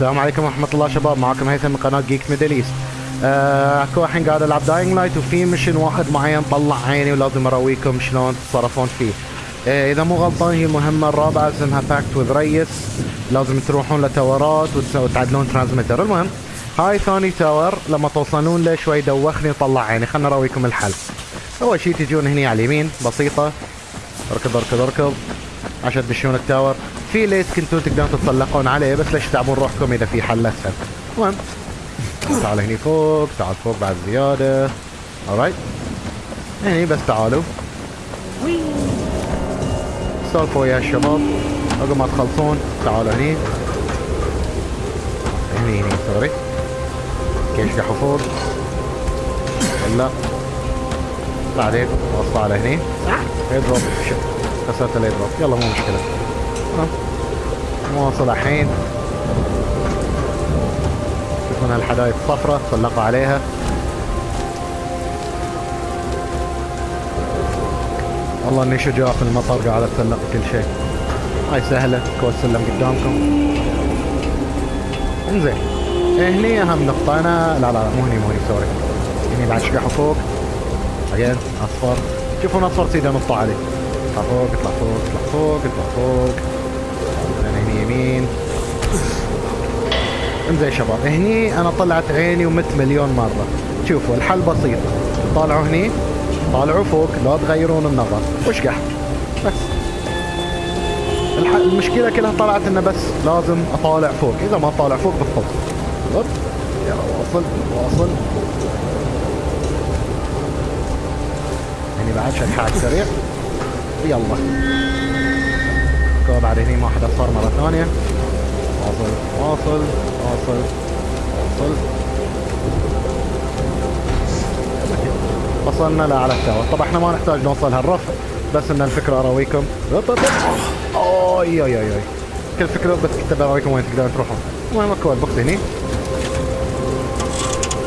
السلام عليكم ورحمة الله شباب. معكم هيثم من قناة Geek Middle East آه الحين قاعد ألعب Dying Light وفي mission واحد معين طلع عيني ولازم اراويكم شلون تتصرفون فيه. آه إذا مو غلطان هي المهمة الرابعة اسمها Pact with Rais لازم تروحون ل towerات وتعدلون transmitter المهم هاي ثاني tower لما توصلون له شوي دوخني وطلع عيني. خلنا اراويكم الحل. أول شيء تجون هني على اليمين بسيطة. اركض اركض اركض. عشان تدشون التاور. في ليس كنتوا تقدرون تتسلقون عليه بس ليش تعبون روحكم إذا في حل أسهل؟ المهم. تعال هني فوق تعال فوق بعد زيادة. Alright هني بس تعالوا. سولفوا يا الشباب عقب ما تخلصون تعالوا هني. هني هني سوري كيشقحوا فوق؟ ولا بعدين وصل على هني. يضرب كسرت الايدروب يلا مو مشكلة. مواصل الحين. تكون هالحدايق الصفراء تسلقوا عليها. والله إني شجاع في المطر قاعد أتسلق كل شيء. هاي سهلة كوز سلم قدامكم. انزين. هني أهم نقطة. أنا لا لا مو هني مو هني سوري. هني بعد شقحوا فوق. بعدين أصفر. شوفون أصفر سيدا نطوا عليه اطلع فوق اطلع فوق اطلع فوق اطلع فوق. انزين شباب. هني أنا طلعت عيني ومت مليون مرة. شوفوا الحل بسيط. طالعوا هني طالعوا فوق لا تغيرون النظر. واشقح بس. الح... المشكلة كلها طلعت إنه بس لازم أطالع فوق. إذا ما طالع فوق هوب يلا. واصل واصل. يعني بعد شكحات سريع. يلا. بعد هني ما حدا صار مرة ثانية. واصل واصل. واصل واصل وصلنا لأعلى التاور طبعا إحنا ما نحتاج نوصل هالرفع بس إن الفكرة أراويكم. أوي أوي أوي. كل فكرة بس كنت أراويكم وين تقدرون تروحون. المهم اكو ال box هني.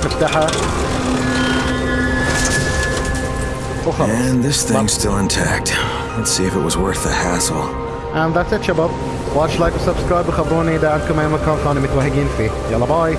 نفتحها وخلاص. And this thing's still intact. Let's see if it was worth the hassle. And that's it شباب. watch like و subscribe وخبروني إذا عندكم أي مكان ثاني متوهقين فيه. يلا bye.